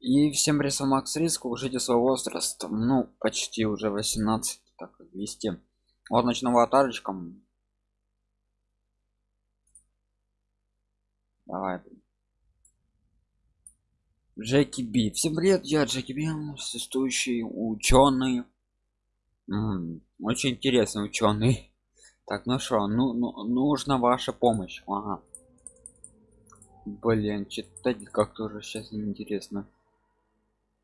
И всем привет, Макс Риск, укажите свой возраст. Ну, почти уже 18, так, 200. Вот начну аватарочком. Давай. Джеки Би. Всем привет, я Джеки Би, существующий ученый. Очень интересный ученый. Так, ну что, ну, ну нужна ваша помощь. Ага. Блин, читать как-то уже сейчас неинтересно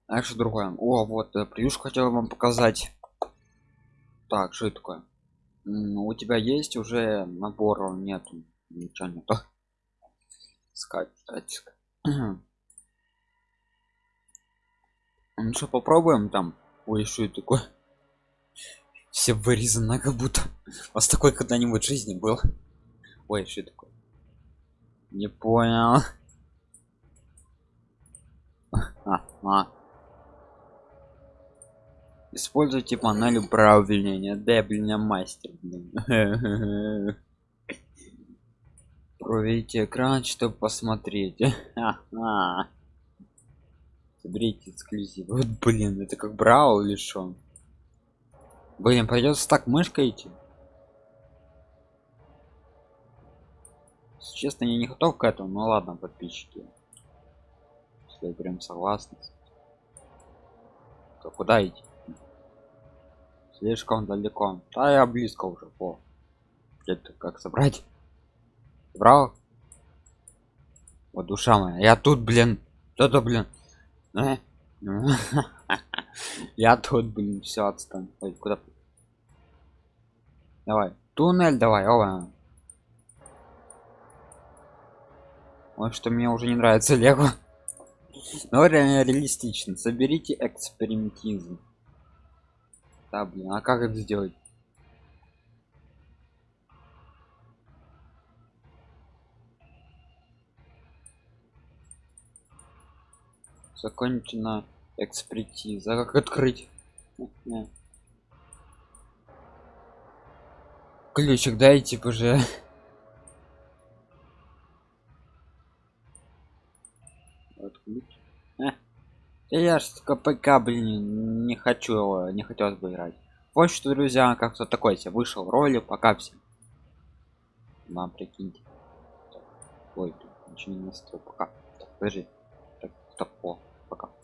а что другое. О вот э, плюш хотел вам показать. Так что это такое? Ну, у тебя есть уже набор? Нету ничего нету. Искать ну что попробуем там? Ой что это такое? Все вырезано как будто. У вас такой когда-нибудь в жизни был? Ой что такое? Не понял. А, а используйте панель управления. Да блин мастер блин. проверите экран чтобы посмотреть. Соберите эксклюзив вот блин это как брал или что блин придется так мышкой идти. Честно я не готов к этому ну ладно подписчики. Если прям согласны. То куда идти слишком далеко. Да я близко уже по это как собрать? Брал вот душа моя я тут блин. Кто-то блин. Э? я тут блин все отстань. Ой, куда давай туннель давай оба вот что мне уже не нравится лего. Но реально реалистично соберите экспериментизм да блин а как это сделать? Закончена экспертиза как открыть? Ключик дайте уже я ж КПК, блин, не хочу, не хотелось бы играть. Вот что, друзья, как то такой себе вышел роли, пока все. Вам прикиньте. Ой, ничего не настроил, пока. Так, подожди. Так, стоп, о, пока.